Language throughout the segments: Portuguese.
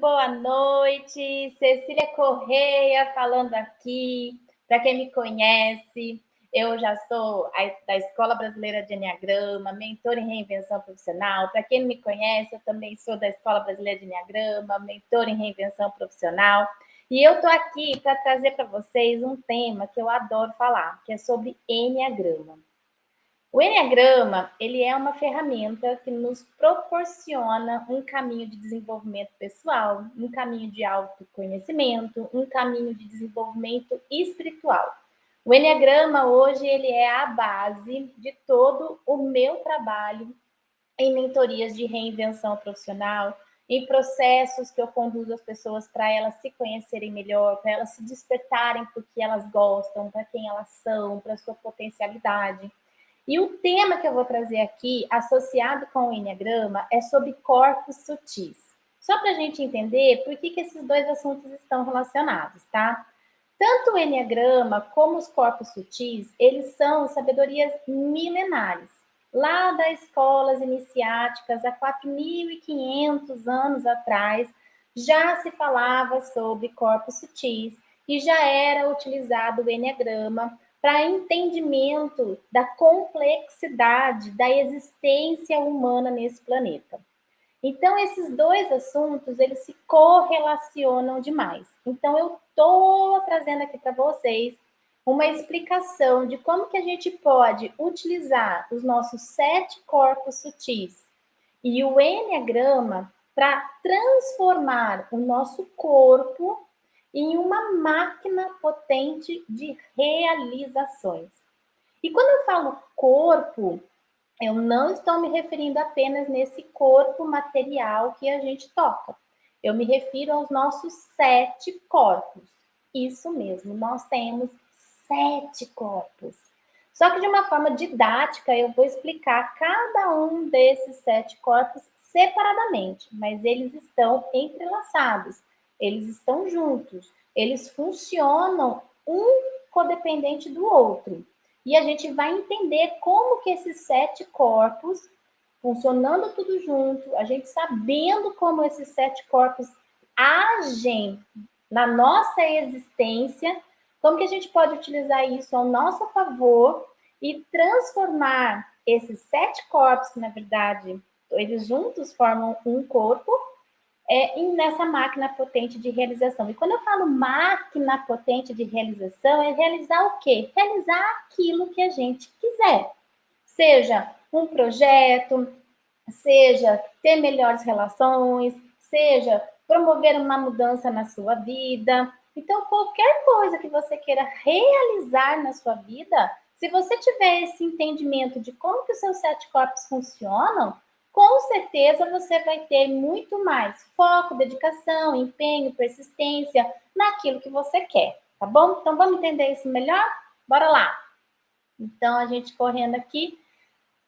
boa noite. Cecília Correia falando aqui. Para quem me conhece, eu já sou da Escola Brasileira de Enneagrama, mentor em reinvenção profissional. Para quem não me conhece, eu também sou da Escola Brasileira de Enneagrama, mentor em reinvenção profissional. E eu estou aqui para trazer para vocês um tema que eu adoro falar, que é sobre Enneagrama. O Enneagrama, ele é uma ferramenta que nos proporciona um caminho de desenvolvimento pessoal, um caminho de autoconhecimento, um caminho de desenvolvimento espiritual. O Enneagrama hoje ele é a base de todo o meu trabalho em mentorias de reinvenção profissional, em processos que eu conduzo as pessoas para elas se conhecerem melhor, para elas se despertarem por que elas gostam, para quem elas são, para sua potencialidade. E o tema que eu vou trazer aqui, associado com o Enneagrama, é sobre corpos sutis. Só para a gente entender por que, que esses dois assuntos estão relacionados, tá? Tanto o Enneagrama como os corpos sutis, eles são sabedorias milenares. Lá das escolas iniciáticas, há 4.500 anos atrás, já se falava sobre corpos sutis e já era utilizado o Enneagrama para entendimento da complexidade da existência humana nesse planeta. Então, esses dois assuntos, eles se correlacionam demais. Então, eu estou trazendo aqui para vocês uma explicação de como que a gente pode utilizar os nossos sete corpos sutis e o Enneagrama para transformar o nosso corpo em uma máquina potente de realizações. E quando eu falo corpo, eu não estou me referindo apenas nesse corpo material que a gente toca. Eu me refiro aos nossos sete corpos. Isso mesmo, nós temos sete corpos. Só que de uma forma didática, eu vou explicar cada um desses sete corpos separadamente, mas eles estão entrelaçados eles estão juntos, eles funcionam um codependente do outro. E a gente vai entender como que esses sete corpos, funcionando tudo junto, a gente sabendo como esses sete corpos agem na nossa existência, como que a gente pode utilizar isso ao nosso favor e transformar esses sete corpos, que na verdade eles juntos formam um corpo, é, nessa máquina potente de realização. E quando eu falo máquina potente de realização, é realizar o quê? Realizar aquilo que a gente quiser. Seja um projeto, seja ter melhores relações, seja promover uma mudança na sua vida. Então, qualquer coisa que você queira realizar na sua vida, se você tiver esse entendimento de como que os seus sete corpos funcionam, com certeza você vai ter muito mais foco, dedicação, empenho, persistência naquilo que você quer, tá bom? Então vamos entender isso melhor? Bora lá! Então a gente correndo aqui,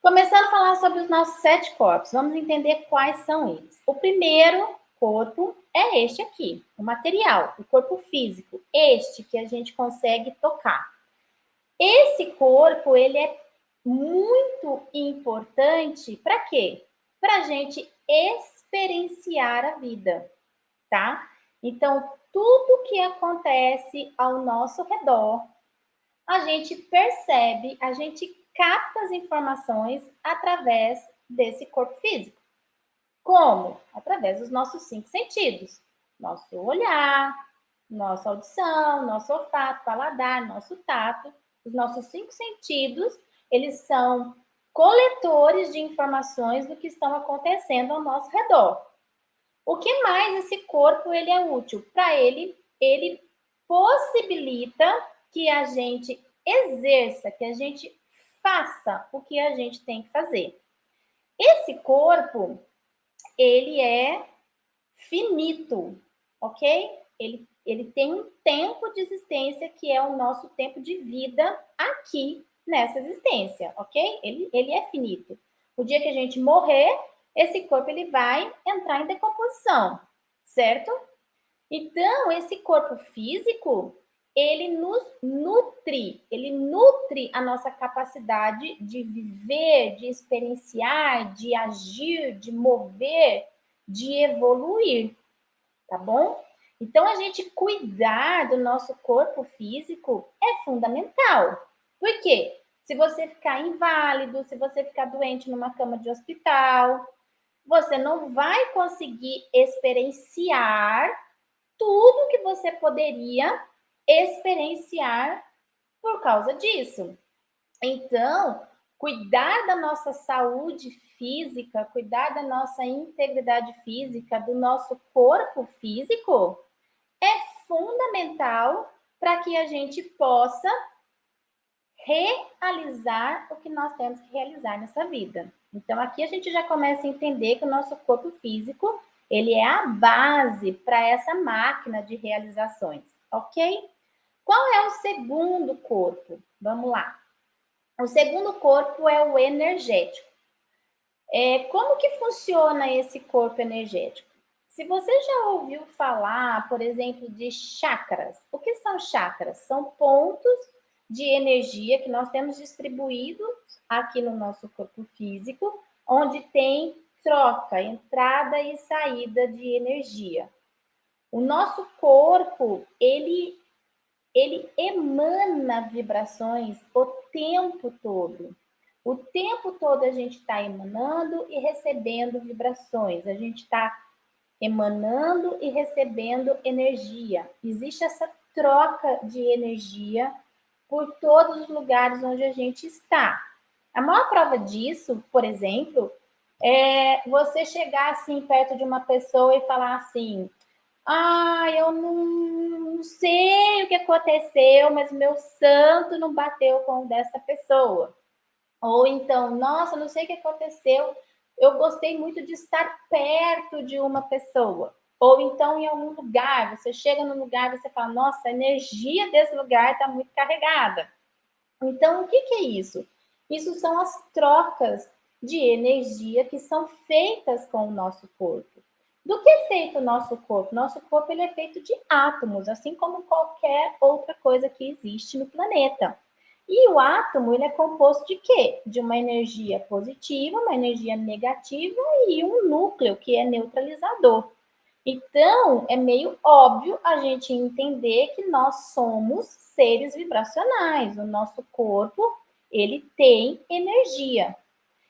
começando a falar sobre os nossos sete corpos, vamos entender quais são eles. O primeiro corpo é este aqui, o material, o corpo físico, este que a gente consegue tocar. Esse corpo, ele é muito importante para quê? Para a gente experienciar a vida, tá? Então, tudo que acontece ao nosso redor, a gente percebe, a gente capta as informações através desse corpo físico. Como? Através dos nossos cinco sentidos. Nosso olhar, nossa audição, nosso olfato, paladar, nosso tato. Os nossos cinco sentidos, eles são coletores de informações do que estão acontecendo ao nosso redor. O que mais esse corpo ele é útil? Para ele, ele possibilita que a gente exerça, que a gente faça o que a gente tem que fazer. Esse corpo, ele é finito, ok? Ele, ele tem um tempo de existência que é o nosso tempo de vida aqui nessa existência, ok? Ele, ele é finito. O dia que a gente morrer, esse corpo ele vai entrar em decomposição, certo? Então, esse corpo físico, ele nos nutre, ele nutre a nossa capacidade de viver, de experienciar, de agir, de mover, de evoluir, tá bom? Então, a gente cuidar do nosso corpo físico é fundamental. Por quê? Se você ficar inválido, se você ficar doente numa cama de hospital, você não vai conseguir experienciar tudo que você poderia experienciar por causa disso. Então, cuidar da nossa saúde física, cuidar da nossa integridade física, do nosso corpo físico, é fundamental para que a gente possa realizar o que nós temos que realizar nessa vida. Então, aqui a gente já começa a entender que o nosso corpo físico, ele é a base para essa máquina de realizações, ok? Qual é o segundo corpo? Vamos lá. O segundo corpo é o energético. É, como que funciona esse corpo energético? Se você já ouviu falar, por exemplo, de chakras, o que são chakras? São pontos de energia que nós temos distribuídos aqui no nosso corpo físico, onde tem troca, entrada e saída de energia. O nosso corpo, ele ele emana vibrações o tempo todo. O tempo todo a gente está emanando e recebendo vibrações. A gente está emanando e recebendo energia. Existe essa troca de energia por todos os lugares onde a gente está. A maior prova disso, por exemplo, é você chegar assim perto de uma pessoa e falar assim: "Ah, eu não, sei o que aconteceu, mas meu santo não bateu com o dessa pessoa". Ou então, nossa, não sei o que aconteceu, eu gostei muito de estar perto de uma pessoa. Ou então em algum lugar, você chega no lugar e você fala, nossa, a energia desse lugar está muito carregada. Então, o que, que é isso? Isso são as trocas de energia que são feitas com o nosso corpo. Do que é feito o nosso corpo? Nosso corpo ele é feito de átomos, assim como qualquer outra coisa que existe no planeta. E o átomo ele é composto de quê? De uma energia positiva, uma energia negativa e um núcleo que é neutralizador. Então, é meio óbvio a gente entender que nós somos seres vibracionais. O nosso corpo, ele tem energia.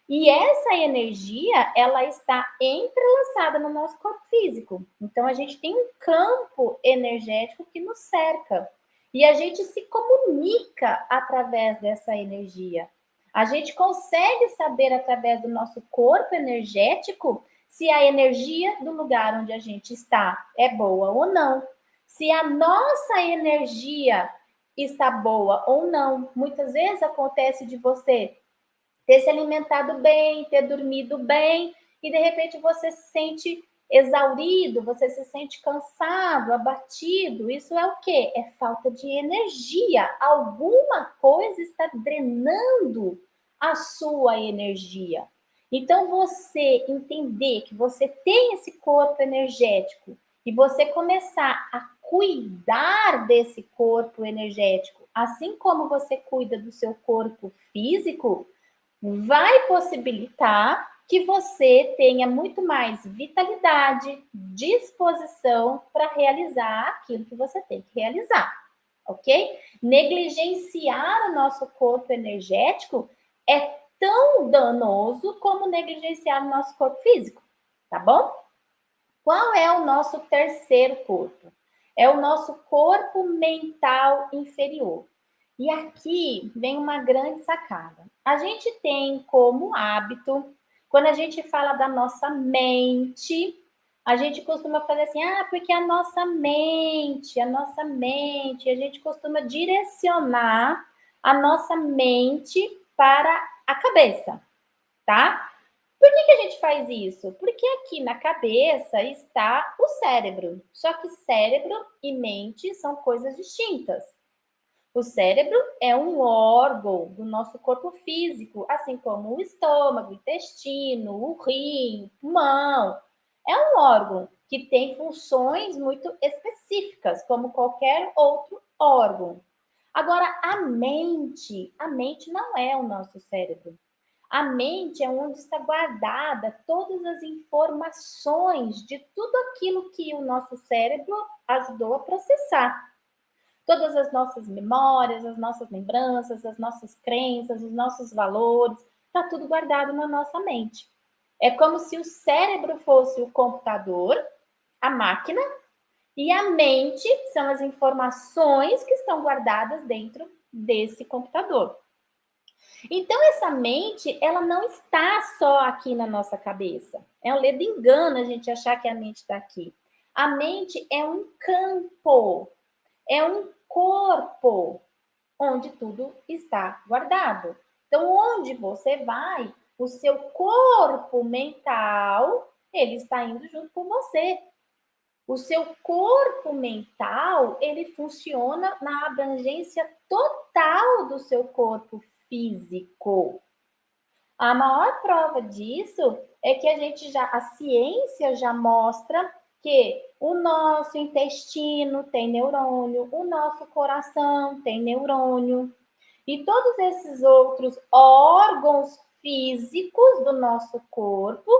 E essa energia, ela está entrelaçada no nosso corpo físico. Então, a gente tem um campo energético que nos cerca. E a gente se comunica através dessa energia. A gente consegue saber através do nosso corpo energético se a energia do lugar onde a gente está é boa ou não, se a nossa energia está boa ou não. Muitas vezes acontece de você ter se alimentado bem, ter dormido bem, e de repente você se sente exaurido, você se sente cansado, abatido. Isso é o quê? É falta de energia. Alguma coisa está drenando a sua energia. Então, você entender que você tem esse corpo energético e você começar a cuidar desse corpo energético, assim como você cuida do seu corpo físico, vai possibilitar que você tenha muito mais vitalidade, disposição para realizar aquilo que você tem que realizar, ok? Negligenciar o nosso corpo energético é tão danoso como negligenciar o nosso corpo físico, tá bom? Qual é o nosso terceiro corpo? É o nosso corpo mental inferior. E aqui vem uma grande sacada. A gente tem como hábito, quando a gente fala da nossa mente, a gente costuma fazer assim, ah, porque a nossa mente, a nossa mente, a gente costuma direcionar a nossa mente para a cabeça, tá? Por que, que a gente faz isso? Porque aqui na cabeça está o cérebro. Só que cérebro e mente são coisas distintas. O cérebro é um órgão do nosso corpo físico, assim como o estômago, o intestino, o rim, o pulmão. É um órgão que tem funções muito específicas, como qualquer outro órgão. Agora, a mente, a mente não é o nosso cérebro. A mente é onde está guardada todas as informações de tudo aquilo que o nosso cérebro ajudou a processar. Todas as nossas memórias, as nossas lembranças, as nossas crenças, os nossos valores, está tudo guardado na nossa mente. É como se o cérebro fosse o computador, a máquina, e a mente são as informações que estão guardadas dentro desse computador. Então, essa mente, ela não está só aqui na nossa cabeça. É um ledo engano a gente achar que a mente está aqui. A mente é um campo, é um corpo onde tudo está guardado. Então, onde você vai, o seu corpo mental, ele está indo junto com você. O seu corpo mental, ele funciona na abrangência total do seu corpo físico. A maior prova disso é que a gente já, a ciência já mostra que o nosso intestino tem neurônio, o nosso coração tem neurônio, e todos esses outros órgãos físicos do nosso corpo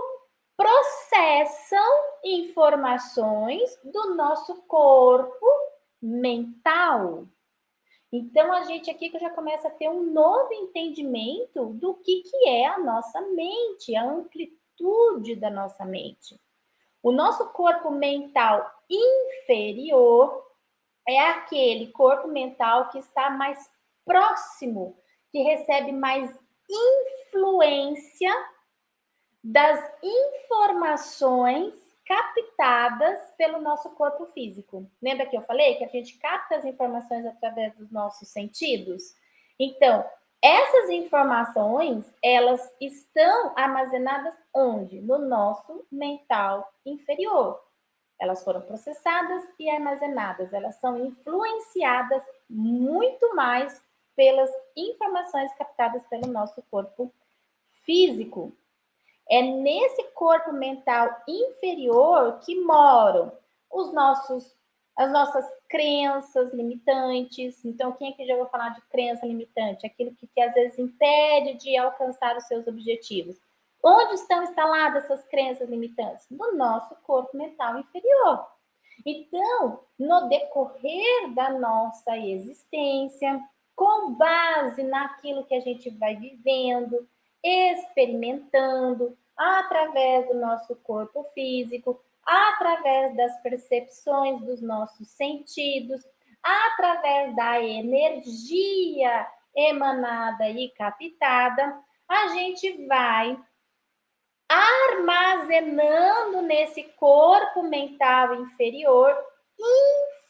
processam informações do nosso corpo mental. Então, a gente aqui já começa a ter um novo entendimento do que, que é a nossa mente, a amplitude da nossa mente. O nosso corpo mental inferior é aquele corpo mental que está mais próximo, que recebe mais influência das informações captadas pelo nosso corpo físico. Lembra que eu falei que a gente capta as informações através dos nossos sentidos? Então, essas informações, elas estão armazenadas onde? No nosso mental inferior. Elas foram processadas e armazenadas, elas são influenciadas muito mais pelas informações captadas pelo nosso corpo físico. É nesse corpo mental inferior que moram os nossos, as nossas crenças limitantes. Então, quem aqui já ouviu falar de crença limitante? Aquilo que, que às vezes impede de alcançar os seus objetivos. Onde estão instaladas essas crenças limitantes? No nosso corpo mental inferior. Então, no decorrer da nossa existência, com base naquilo que a gente vai vivendo, experimentando através do nosso corpo físico, através das percepções dos nossos sentidos, através da energia emanada e captada, a gente vai armazenando nesse corpo mental inferior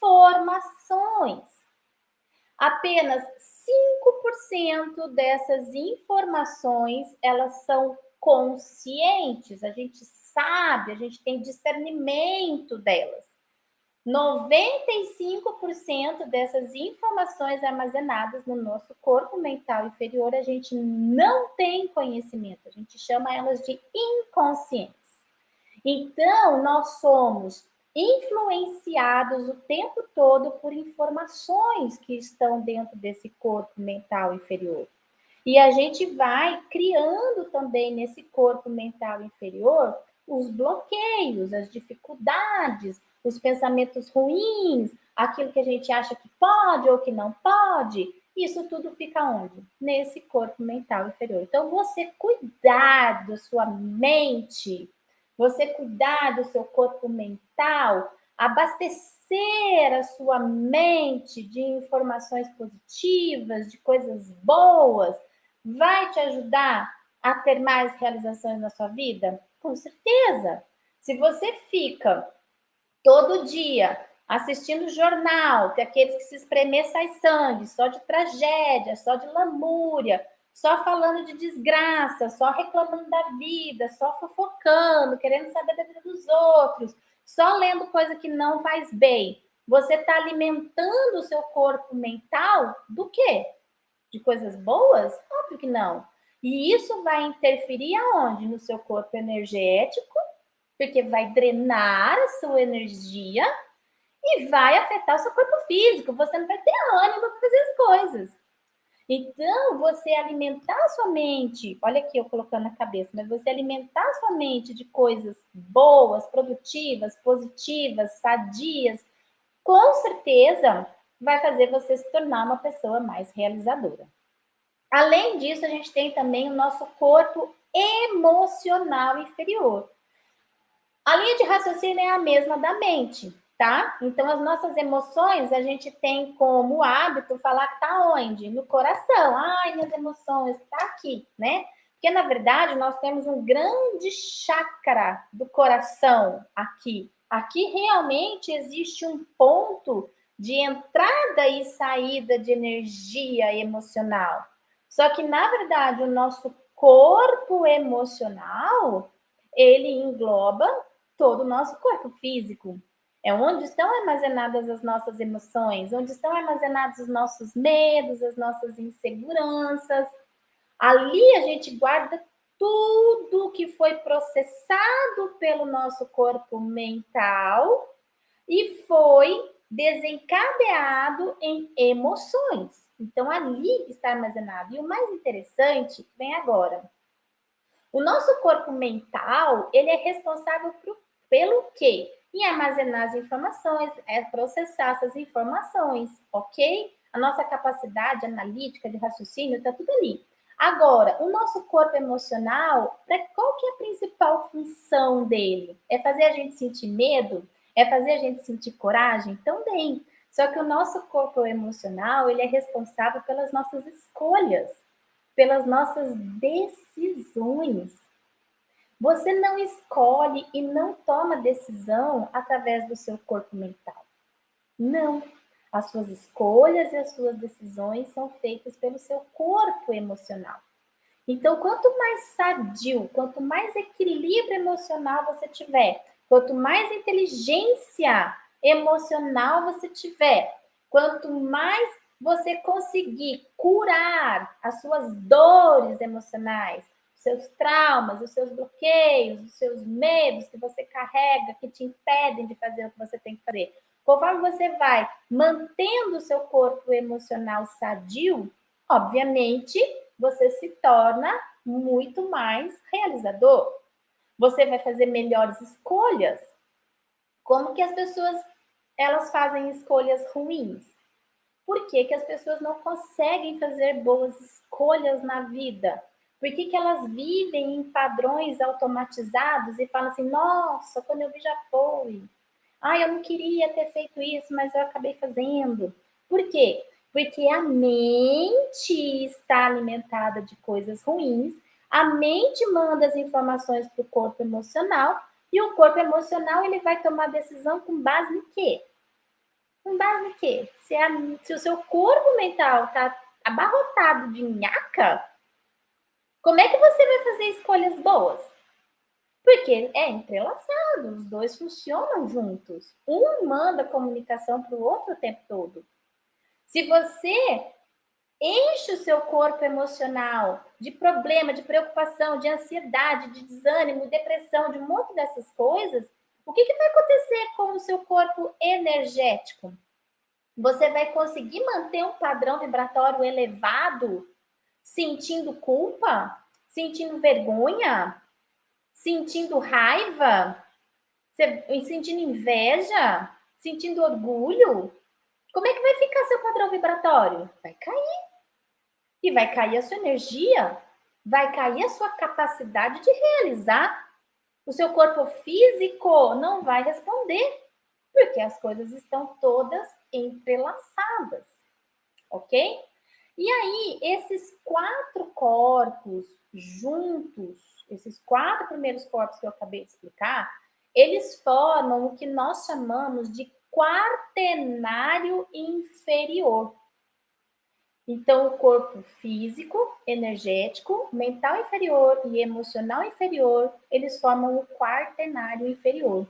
informações. Apenas 5% dessas informações, elas são conscientes, a gente sabe, a gente tem discernimento delas. 95% dessas informações armazenadas no nosso corpo mental inferior, a gente não tem conhecimento, a gente chama elas de inconscientes. Então, nós somos influenciados o tempo todo por informações que estão dentro desse corpo mental inferior. E a gente vai criando também nesse corpo mental inferior os bloqueios, as dificuldades, os pensamentos ruins, aquilo que a gente acha que pode ou que não pode. Isso tudo fica onde? Nesse corpo mental inferior. Então, você cuidar da sua mente você cuidar do seu corpo mental, abastecer a sua mente de informações positivas, de coisas boas, vai te ajudar a ter mais realizações na sua vida? Com certeza. Se você fica todo dia assistindo jornal, que é aqueles que se espremer sai sangue, só de tragédia, só de lamúria, só falando de desgraça, só reclamando da vida, só fofocando, querendo saber da vida dos outros, só lendo coisa que não faz bem. Você está alimentando o seu corpo mental do quê? De coisas boas? Óbvio que não. E isso vai interferir aonde? No seu corpo energético, porque vai drenar a sua energia e vai afetar o seu corpo físico. Você não vai ter ânimo para fazer as coisas. Então, você alimentar sua mente, olha aqui eu colocando na cabeça, mas você alimentar sua mente de coisas boas, produtivas, positivas, sadias, com certeza vai fazer você se tornar uma pessoa mais realizadora. Além disso, a gente tem também o nosso corpo emocional inferior. A linha de raciocínio é a mesma da mente tá? Então, as nossas emoções, a gente tem como hábito falar que tá onde? No coração. Ai, minhas emoções, tá aqui, né? Porque, na verdade, nós temos um grande chakra do coração aqui. Aqui realmente existe um ponto de entrada e saída de energia emocional. Só que, na verdade, o nosso corpo emocional, ele engloba todo o nosso corpo físico. É onde estão armazenadas as nossas emoções, onde estão armazenados os nossos medos, as nossas inseguranças. Ali a gente guarda tudo que foi processado pelo nosso corpo mental e foi desencadeado em emoções. Então ali está armazenado. E o mais interessante vem agora. O nosso corpo mental, ele é responsável pelo quê? Em armazenar as informações, é processar essas informações, ok? A nossa capacidade analítica de raciocínio está tudo ali. Agora, o nosso corpo emocional, qual que é a principal função dele? É fazer a gente sentir medo? É fazer a gente sentir coragem? Também. Só que o nosso corpo emocional, ele é responsável pelas nossas escolhas, pelas nossas decisões. Você não escolhe e não toma decisão através do seu corpo mental. Não. As suas escolhas e as suas decisões são feitas pelo seu corpo emocional. Então, quanto mais sadio, quanto mais equilíbrio emocional você tiver, quanto mais inteligência emocional você tiver, quanto mais você conseguir curar as suas dores emocionais, seus traumas, os seus bloqueios, os seus medos que você carrega, que te impedem de fazer o que você tem que fazer. Conforme você vai mantendo o seu corpo emocional sadio, obviamente, você se torna muito mais realizador. Você vai fazer melhores escolhas. Como que as pessoas elas fazem escolhas ruins? Por que, que as pessoas não conseguem fazer boas escolhas na vida? Por que, que elas vivem em padrões automatizados e falam assim, nossa, quando eu vi já foi. Ah, eu não queria ter feito isso, mas eu acabei fazendo. Por quê? Porque a mente está alimentada de coisas ruins, a mente manda as informações para o corpo emocional e o corpo emocional ele vai tomar decisão com base em quê? Com base em quê? Se, a, se o seu corpo mental está abarrotado de nhaca, como é que você vai fazer escolhas boas? Porque é entrelaçado, os dois funcionam juntos. Um manda comunicação para o outro o tempo todo. Se você enche o seu corpo emocional de problema, de preocupação, de ansiedade, de desânimo, depressão, de um monte dessas coisas, o que, que vai acontecer com o seu corpo energético? Você vai conseguir manter um padrão vibratório elevado sentindo culpa, sentindo vergonha, sentindo raiva, sentindo inveja, sentindo orgulho, como é que vai ficar seu padrão vibratório? Vai cair. E vai cair a sua energia, vai cair a sua capacidade de realizar. O seu corpo físico não vai responder, porque as coisas estão todas entrelaçadas, ok? E aí, esses quatro corpos juntos, esses quatro primeiros corpos que eu acabei de explicar, eles formam o que nós chamamos de quaternário inferior. Então, o corpo físico, energético, mental inferior e emocional inferior, eles formam o quaternário inferior.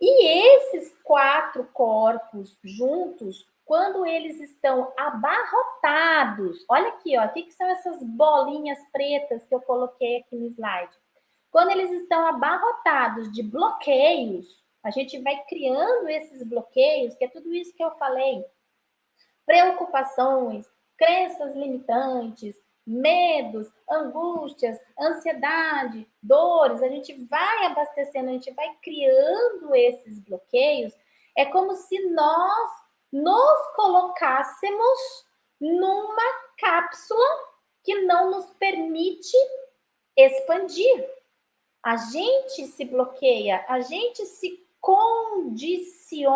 E esses quatro corpos juntos quando eles estão abarrotados, olha aqui, ó, o que, que são essas bolinhas pretas que eu coloquei aqui no slide? Quando eles estão abarrotados de bloqueios, a gente vai criando esses bloqueios, que é tudo isso que eu falei. Preocupações, crenças limitantes, medos, angústias, ansiedade, dores, a gente vai abastecendo, a gente vai criando esses bloqueios, é como se nós nos colocássemos numa cápsula que não nos permite expandir. A gente se bloqueia, a gente se condiciona,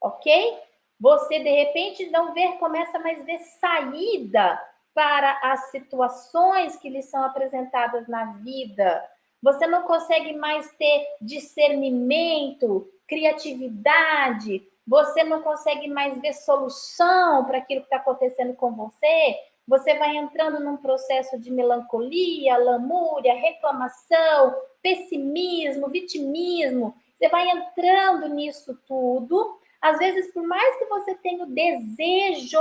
ok? Você de repente não vê, começa mais a ver saída para as situações que lhe são apresentadas na vida. Você não consegue mais ter discernimento, criatividade, você não consegue mais ver solução para aquilo que está acontecendo com você. Você vai entrando num processo de melancolia, lamúria, reclamação, pessimismo, vitimismo. Você vai entrando nisso tudo às vezes, por mais que você tenha o desejo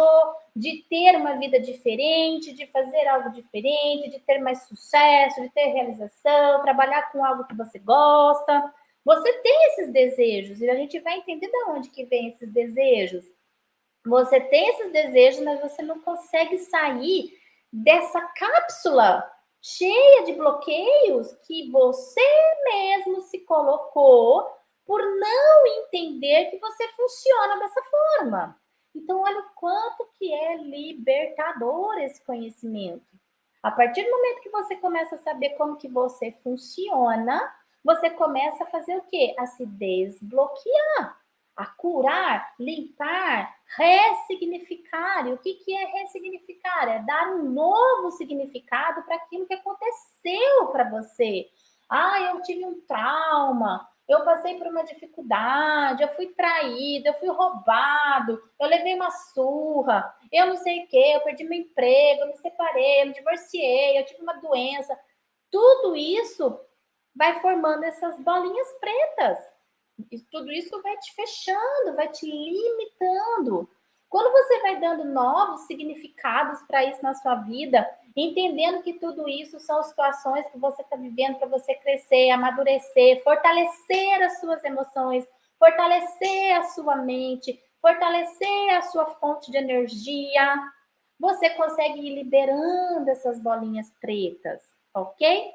de ter uma vida diferente, de fazer algo diferente, de ter mais sucesso, de ter realização, trabalhar com algo que você gosta, você tem esses desejos e a gente vai entender de onde que vem esses desejos. Você tem esses desejos, mas você não consegue sair dessa cápsula cheia de bloqueios que você mesmo se colocou por não entender que você funciona dessa forma. Então, olha o quanto que é libertador esse conhecimento. A partir do momento que você começa a saber como que você funciona, você começa a fazer o quê? A se desbloquear, a curar, limpar, ressignificar. E o que, que é ressignificar? É dar um novo significado para aquilo que aconteceu para você. Ah, eu tive um trauma, eu passei por uma dificuldade, eu fui traído, eu fui roubado, eu levei uma surra, eu não sei o quê, eu perdi meu emprego, eu me separei, eu me divorciei, eu tive uma doença. Tudo isso vai formando essas bolinhas pretas. E tudo isso vai te fechando, vai te limitando. Quando você vai dando novos significados para isso na sua vida, entendendo que tudo isso são situações que você está vivendo para você crescer, amadurecer, fortalecer as suas emoções, fortalecer a sua mente, fortalecer a sua fonte de energia, você consegue ir liberando essas bolinhas pretas, ok?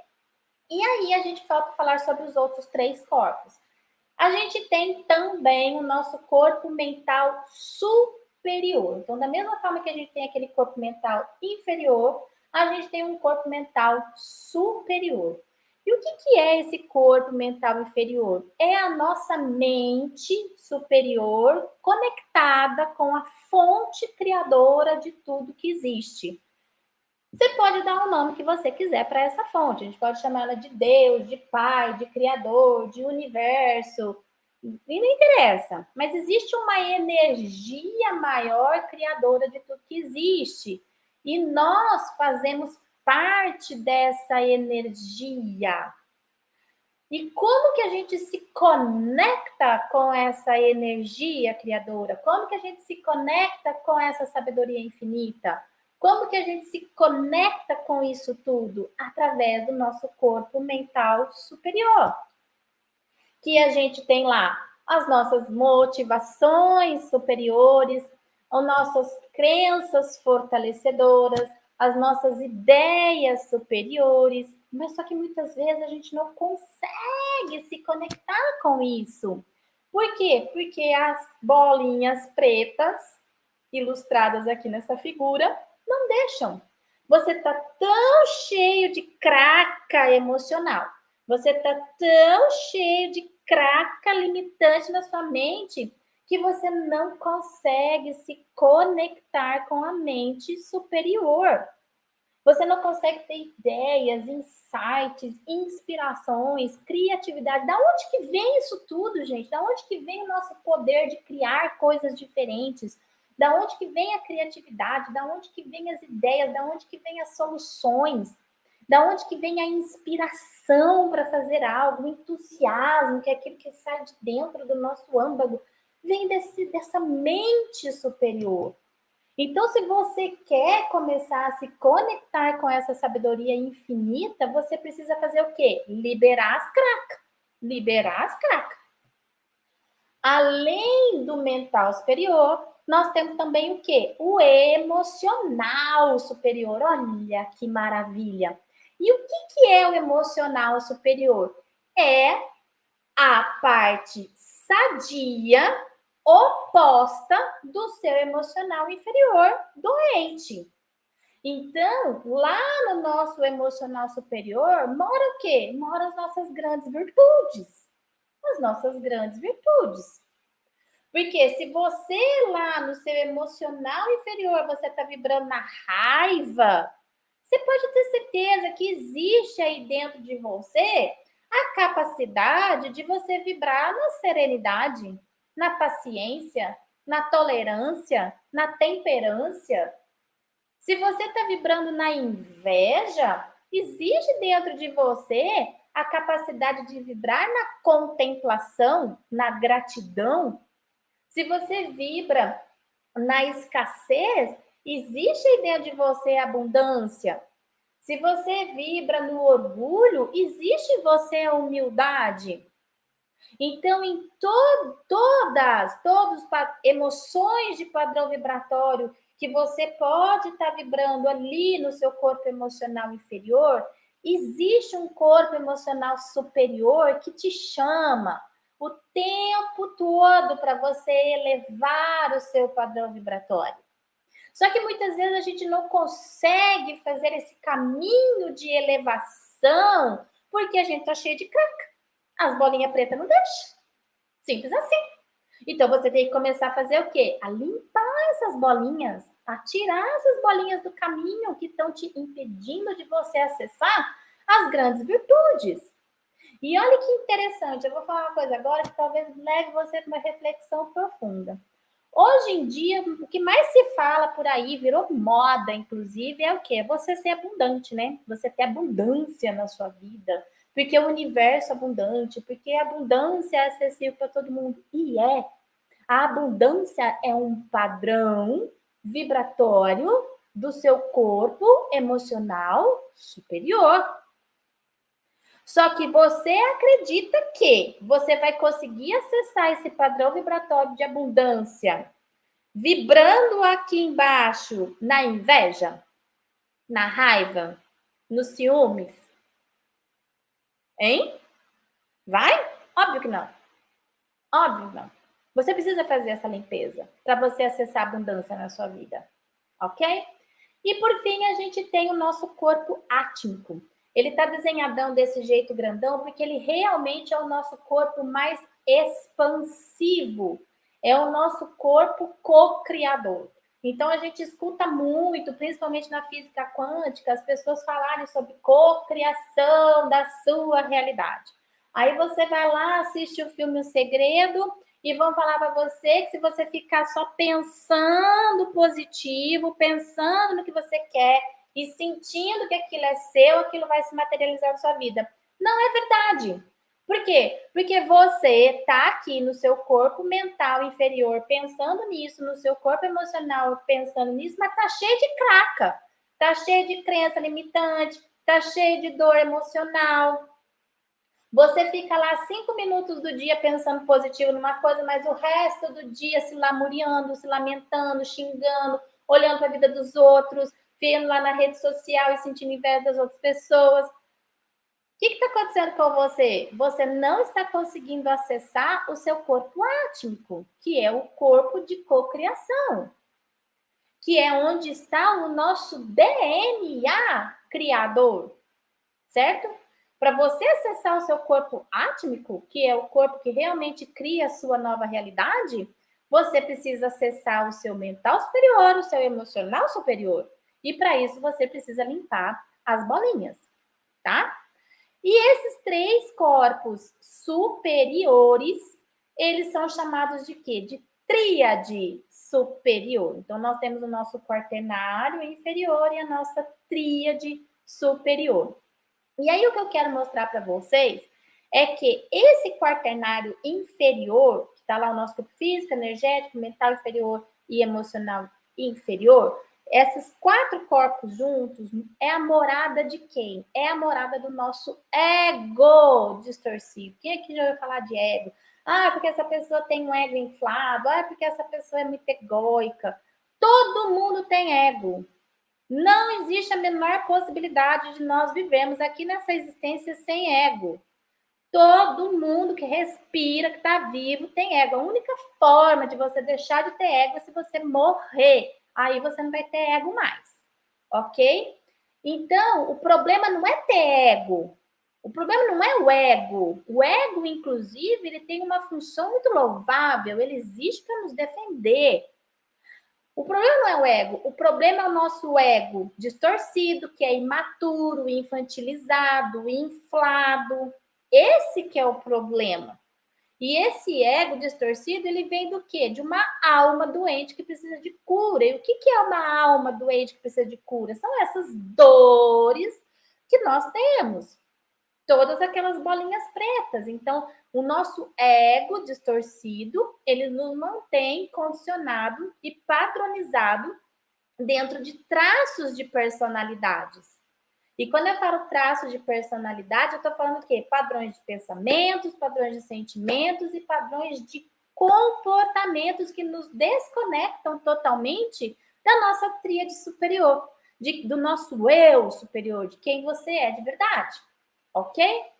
E aí a gente falta falar sobre os outros três corpos. A gente tem também o nosso corpo mental superior. Então, da mesma forma que a gente tem aquele corpo mental inferior, a gente tem um corpo mental superior. E o que, que é esse corpo mental inferior? É a nossa mente superior conectada com a fonte criadora de tudo que existe. Você pode dar o nome que você quiser para essa fonte. A gente pode chamar ela de Deus, de Pai, de Criador, de Universo, e não interessa, mas existe uma energia maior criadora de tudo que existe. E nós fazemos parte dessa energia. E como que a gente se conecta com essa energia criadora? Como que a gente se conecta com essa sabedoria infinita? Como que a gente se conecta com isso tudo? Através do nosso corpo mental superior que a gente tem lá as nossas motivações superiores, as nossas crenças fortalecedoras, as nossas ideias superiores, mas só que muitas vezes a gente não consegue se conectar com isso. Por quê? Porque as bolinhas pretas, ilustradas aqui nessa figura, não deixam. Você está tão cheio de craca emocional, você está tão cheio de craca limitante na sua mente que você não consegue se conectar com a mente superior. Você não consegue ter ideias, insights, inspirações, criatividade. Da onde que vem isso tudo, gente? Da onde que vem o nosso poder de criar coisas diferentes? Da onde que vem a criatividade? Da onde que vem as ideias? Da onde que vem as soluções? Da onde que vem a inspiração para fazer algo, o entusiasmo, que é aquilo que sai de dentro do nosso âmago, vem desse, dessa mente superior. Então, se você quer começar a se conectar com essa sabedoria infinita, você precisa fazer o quê? Liberar as cracas. Liberar as cracas. Além do mental superior, nós temos também o quê? O emocional superior. Olha que maravilha! E o que, que é o emocional superior? É a parte sadia oposta do seu emocional inferior doente. Então, lá no nosso emocional superior, mora o quê? Mora as nossas grandes virtudes. As nossas grandes virtudes. Porque se você lá no seu emocional inferior, você está vibrando na raiva, você pode ter certeza que existe aí dentro de você a capacidade de você vibrar na serenidade, na paciência, na tolerância, na temperância. Se você está vibrando na inveja, existe dentro de você a capacidade de vibrar na contemplação, na gratidão. Se você vibra na escassez, existe dentro de você abundância. Se você vibra no orgulho, existe em você a humildade. Então, em to todas, todas emoções de padrão vibratório que você pode estar tá vibrando ali no seu corpo emocional inferior, existe um corpo emocional superior que te chama o tempo todo para você elevar o seu padrão vibratório. Só que muitas vezes a gente não consegue fazer esse caminho de elevação porque a gente está cheio de craca. As bolinhas pretas não deixam. Simples assim. Então você tem que começar a fazer o quê? A limpar essas bolinhas, a tirar essas bolinhas do caminho que estão te impedindo de você acessar as grandes virtudes. E olha que interessante, eu vou falar uma coisa agora que talvez leve você para uma reflexão profunda. Hoje em dia, o que mais se fala por aí, virou moda, inclusive, é o quê? Você ser abundante, né? Você ter abundância na sua vida, porque o universo é abundante, porque a abundância é acessível para todo mundo. E é. A abundância é um padrão vibratório do seu corpo emocional superior. Só que você acredita que você vai conseguir acessar esse padrão vibratório de abundância vibrando aqui embaixo na inveja, na raiva, nos ciúmes? Hein? Vai? Óbvio que não. Óbvio que não. Você precisa fazer essa limpeza para você acessar a abundância na sua vida, ok? E por fim, a gente tem o nosso corpo átmico. Ele está desenhadão desse jeito grandão porque ele realmente é o nosso corpo mais expansivo. É o nosso corpo co-criador. Então a gente escuta muito, principalmente na física quântica, as pessoas falarem sobre co-criação da sua realidade. Aí você vai lá, assiste o filme O Segredo e vão falar para você que se você ficar só pensando positivo, pensando no que você quer e sentindo que aquilo é seu, aquilo vai se materializar na sua vida. Não é verdade. Por quê? Porque você está aqui no seu corpo mental inferior pensando nisso, no seu corpo emocional pensando nisso, mas tá cheio de craca, tá cheio de crença limitante, tá cheio de dor emocional, você fica lá cinco minutos do dia pensando positivo numa coisa, mas o resto do dia se lamuriando, se lamentando, xingando, olhando para a vida dos outros, vendo lá na rede social e sentindo inveja das outras pessoas. O que está acontecendo com você? Você não está conseguindo acessar o seu corpo átmico, que é o corpo de cocriação, que é onde está o nosso DNA criador, certo? Para você acessar o seu corpo átmico, que é o corpo que realmente cria a sua nova realidade, você precisa acessar o seu mental superior, o seu emocional superior. E para isso você precisa limpar as bolinhas, tá? E esses três corpos superiores, eles são chamados de quê? De tríade superior. Então, nós temos o nosso quaternário inferior e a nossa tríade superior. E aí o que eu quero mostrar para vocês é que esse quaternário inferior, que está lá o nosso corpo físico, energético, mental inferior e emocional inferior, esses quatro corpos juntos é a morada de quem? É a morada do nosso ego distorcido. Quem aqui já ouviu falar de ego? Ah, porque essa pessoa tem um ego inflado. Ah, porque essa pessoa é muito egóica. Todo mundo tem ego. Não existe a menor possibilidade de nós vivermos aqui nessa existência sem ego. Todo mundo que respira, que está vivo, tem ego. A única forma de você deixar de ter ego é se você morrer. Aí você não vai ter ego mais. Ok? Então, o problema não é ter ego. O problema não é o ego. O ego, inclusive, ele tem uma função muito louvável. Ele existe para nos defender. O problema não é o ego, o problema é o nosso ego distorcido, que é imaturo, infantilizado, inflado. Esse que é o problema. E esse ego distorcido, ele vem do quê? De uma alma doente que precisa de cura. E o que é uma alma doente que precisa de cura? São essas dores que nós temos. Todas aquelas bolinhas pretas. Então, o nosso ego distorcido, ele nos mantém condicionado e padronizado dentro de traços de personalidades. E quando eu falo traços de personalidade, eu estou falando o quê? Padrões de pensamentos, padrões de sentimentos e padrões de comportamentos que nos desconectam totalmente da nossa tríade superior, de, do nosso eu superior, de quem você é de verdade, ok?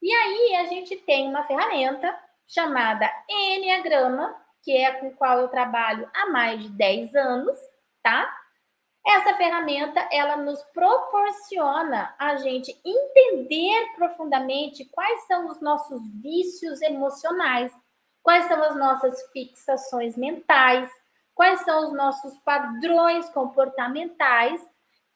E aí a gente tem uma ferramenta chamada Enneagrama, que é com qual eu trabalho há mais de 10 anos, tá? Essa ferramenta, ela nos proporciona a gente entender profundamente quais são os nossos vícios emocionais, quais são as nossas fixações mentais, quais são os nossos padrões comportamentais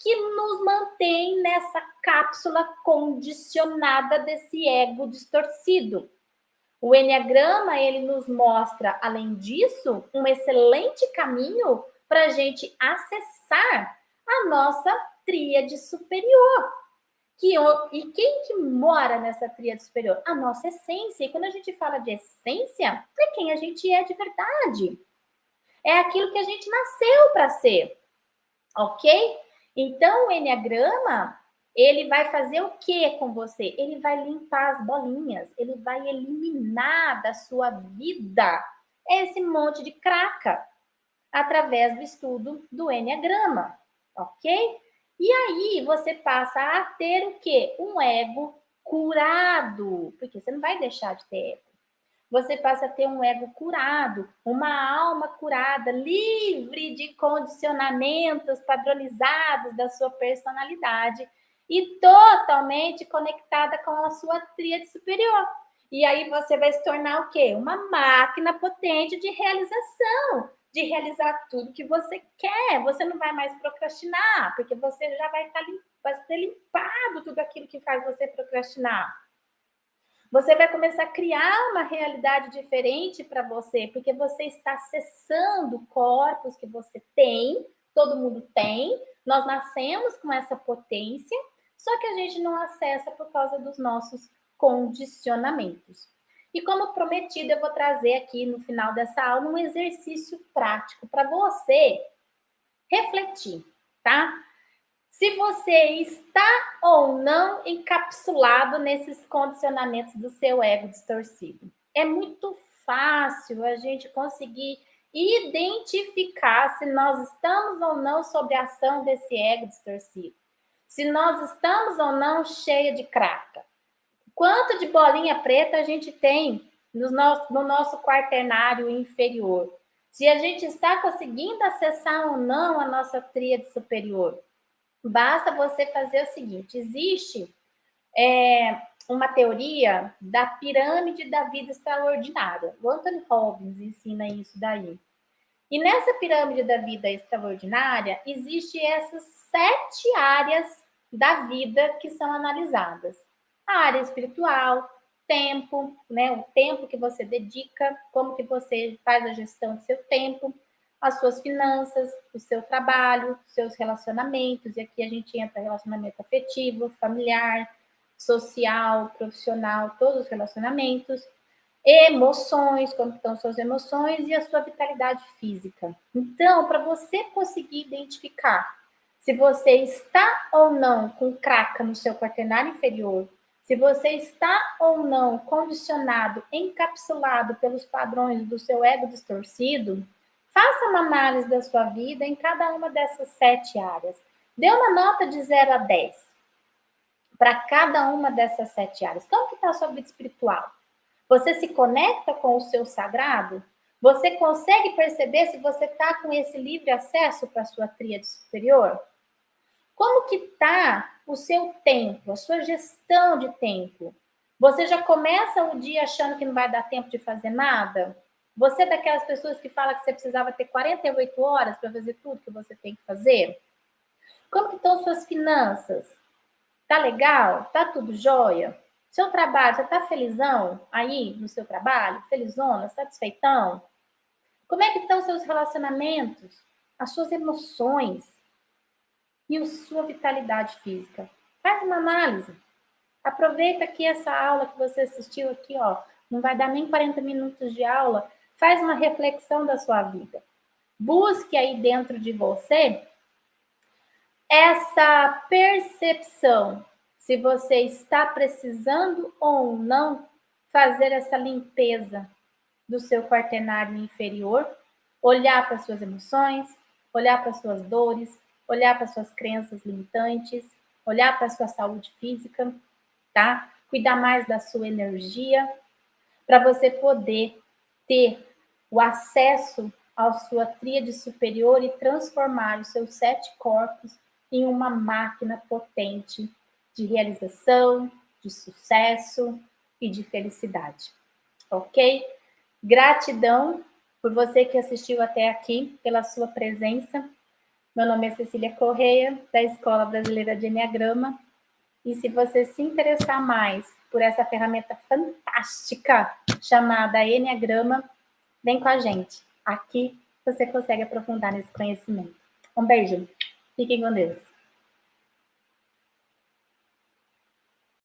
que nos mantém nessa cápsula condicionada desse ego distorcido. O Enneagrama, ele nos mostra, além disso, um excelente caminho para a gente acessar a nossa tríade superior. Que, e quem que mora nessa tríade superior? A nossa essência. E quando a gente fala de essência, é quem a gente é de verdade. É aquilo que a gente nasceu para ser. Ok? Então, o Enneagrama, ele vai fazer o que com você? Ele vai limpar as bolinhas, ele vai eliminar da sua vida esse monte de craca através do estudo do Enneagrama, ok? E aí você passa a ter o quê? Um ego curado, porque você não vai deixar de ter ego você passa a ter um ego curado, uma alma curada, livre de condicionamentos padronizados da sua personalidade e totalmente conectada com a sua tríade superior. E aí você vai se tornar o quê? Uma máquina potente de realização, de realizar tudo que você quer. Você não vai mais procrastinar, porque você já vai estar tá vai ter limpado tudo aquilo que faz você procrastinar. Você vai começar a criar uma realidade diferente para você, porque você está acessando corpos que você tem, todo mundo tem. Nós nascemos com essa potência, só que a gente não acessa por causa dos nossos condicionamentos. E como prometido, eu vou trazer aqui no final dessa aula um exercício prático para você refletir, tá? Se você está ou não encapsulado nesses condicionamentos do seu ego distorcido. É muito fácil a gente conseguir identificar se nós estamos ou não sob a ação desse ego distorcido. Se nós estamos ou não cheia de craca. Quanto de bolinha preta a gente tem no nosso, no nosso quaternário inferior? Se a gente está conseguindo acessar ou não a nossa tríade superior. Basta você fazer o seguinte: existe é, uma teoria da pirâmide da vida extraordinária. O Anthony Robbins ensina isso daí. E nessa pirâmide da vida extraordinária, existe essas sete áreas da vida que são analisadas. A área espiritual, tempo, né, o tempo que você dedica, como que você faz a gestão do seu tempo, as suas finanças, o seu trabalho, seus relacionamentos, e aqui a gente entra relacionamento afetivo, familiar, social, profissional, todos os relacionamentos, emoções, como estão suas emoções e a sua vitalidade física. Então, para você conseguir identificar se você está ou não com craca no seu quaternário inferior, se você está ou não condicionado, encapsulado pelos padrões do seu ego distorcido, faça uma análise da sua vida em cada uma dessas sete áreas. Dê uma nota de 0 a 10 para cada uma dessas sete áreas. Como que está a sua vida espiritual? Você se conecta com o seu sagrado? Você consegue perceber se você está com esse livre acesso para a sua tríade superior? Como que está o seu tempo, a sua gestão de tempo? Você já começa o dia achando que não vai dar tempo de fazer nada? Você é daquelas pessoas que fala que você precisava ter 48 horas para fazer tudo que você tem que fazer? Como que estão suas finanças? Tá legal? Tá tudo jóia? Seu trabalho, você tá felizão aí no seu trabalho? Felizona? Satisfeitão? Como é que estão seus relacionamentos? As suas emoções? E a sua vitalidade física? Faz uma análise. Aproveita que essa aula que você assistiu aqui, ó, não vai dar nem 40 minutos de aula. Faz uma reflexão da sua vida. Busque aí dentro de você essa percepção se você está precisando ou não fazer essa limpeza do seu quaternário inferior, olhar para suas emoções, olhar para suas dores, olhar para suas crenças limitantes, olhar para sua saúde física, tá? Cuidar mais da sua energia, para você poder ter o acesso à sua tríade superior e transformar os seus sete corpos em uma máquina potente de realização, de sucesso e de felicidade. Ok? Gratidão por você que assistiu até aqui, pela sua presença. Meu nome é Cecília Correia, da Escola Brasileira de Enneagrama. E se você se interessar mais por essa ferramenta fantástica chamada Enneagrama, vem com a gente. Aqui você consegue aprofundar nesse conhecimento. Um beijo. Fiquem com Deus.